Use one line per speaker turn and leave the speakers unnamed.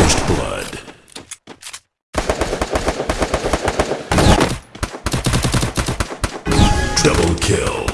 First blood. Double kill.